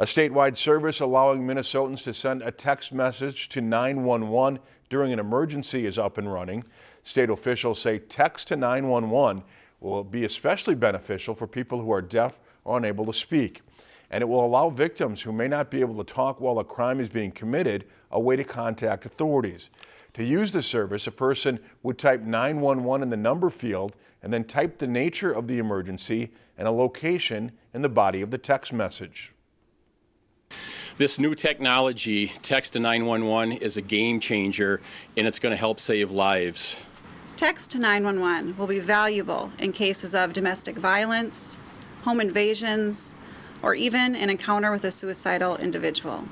A statewide service allowing Minnesotans to send a text message to 911 during an emergency is up and running. State officials say text to 911 will be especially beneficial for people who are deaf or unable to speak. And it will allow victims who may not be able to talk while a crime is being committed a way to contact authorities. To use the service, a person would type 911 in the number field and then type the nature of the emergency and a location in the body of the text message. This new technology, text to 911, is a game changer and it's going to help save lives. Text to 911 will be valuable in cases of domestic violence, home invasions, or even an encounter with a suicidal individual.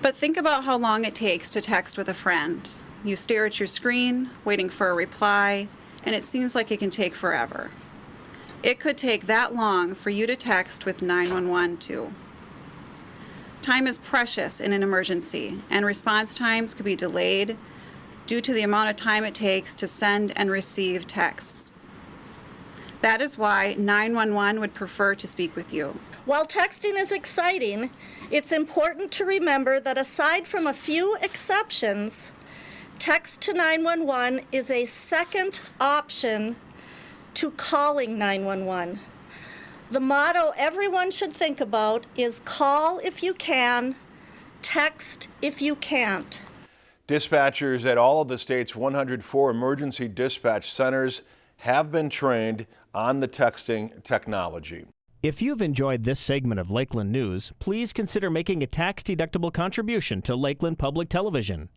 But think about how long it takes to text with a friend. You stare at your screen, waiting for a reply, and it seems like it can take forever. It could take that long for you to text with 911 too. Time is precious in an emergency, and response times could be delayed due to the amount of time it takes to send and receive texts. That is why 911 would prefer to speak with you. While texting is exciting, it's important to remember that aside from a few exceptions, text to 911 is a second option to calling 911. The motto everyone should think about is call if you can, text if you can't. Dispatchers at all of the state's 104 emergency dispatch centers have been trained on the texting technology. If you've enjoyed this segment of Lakeland News, please consider making a tax-deductible contribution to Lakeland Public Television.